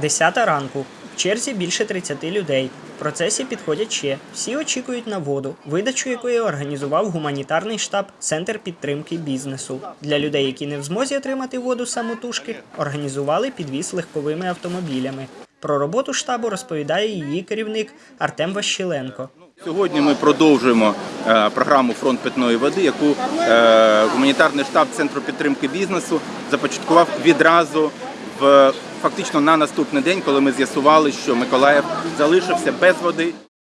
Десята ранку. В черзі більше 30 людей. В процесі підходять ще. Всі очікують на воду, видачу якої організував гуманітарний штаб Центр підтримки бізнесу. Для людей, які не в змозі отримати воду самотужки, організували підвіз легковими автомобілями. Про роботу штабу розповідає її керівник Артем Ващиленко. Сьогодні ми продовжуємо е, програму Фронт питної води, яку е, гуманітарний штаб Центру підтримки бізнесу започаткував відразу в фактично на наступний день, коли ми з'ясували, що Миколаїв залишився без води.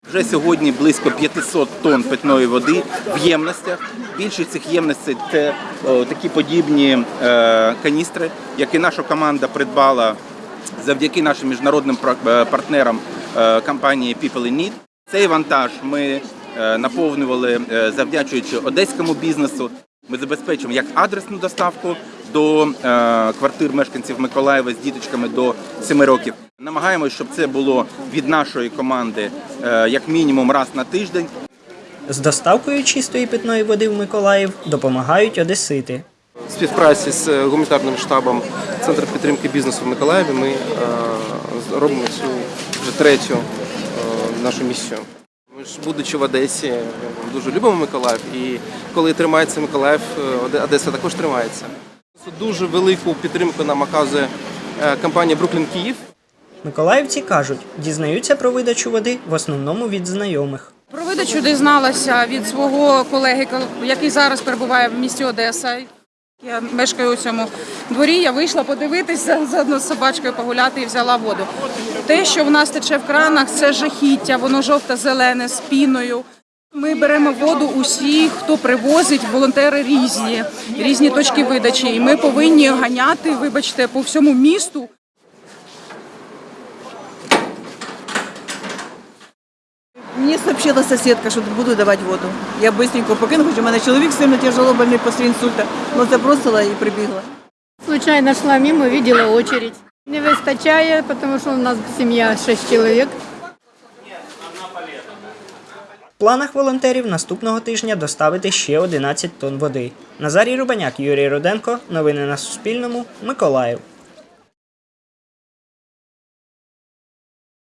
Вже сьогодні близько 500 тонн питної води в ємностях. Більшість цих ємностей це о, такі подібні е, каністри, які наша команда придбала завдяки нашим міжнародним е, партнерам е, компанії People in Need. Цей вантаж ми е, наповнювали е, завдячуючи одеському бізнесу. Ми забезпечимо як адресну доставку до е, квартир мешканців Миколаєва з діточками до 7 років. Намагаємося, щоб це було від нашої команди е, як мінімум раз на тиждень. З доставкою чистої питної води в Миколаїв допомагають одесити. В співпраці з е, гуманітарним штабом Центру підтримки бізнесу в Миколаєві ми робимо цю вже третю нашу місію. Ми ж, будучи в Одесі, дуже любимо Миколаїв, і коли тримається Миколаїв, Одеса також тримається. Дуже велику підтримку нам оказує е, компанія Бруклін Київ. Миколаївці кажуть, дізнаються про видачу води в основному від знайомих. Про видачу дізналася від свого колеги, який зараз перебуває в місті Одеса. Я мешкаю у цьому дворі. Я вийшла подивитися заодно з собачкою погуляти і взяла воду. Те, що в нас тече в кранах, це жахіття, воно жовто-зелене з піною. Ми беремо воду усі, хто привозить, волонтери різні, різні точки видачі. І ми повинні ганяти, вибачте, по всьому місту. Мені сообщила соседка, що буду давати воду. Я быстренько покинула, хоч у мене чоловік сильно тяжело больний після інсульта, але забросила і прибігла. Случайно шла мимо, видела очередь. Не вистачає, потому что у нас семья 6 человек. Планах волонтерів наступного тижня доставити ще 11 тонн води. Назарій Рубаняк, Юрій Руденко. Новини на Суспільному. Миколаїв.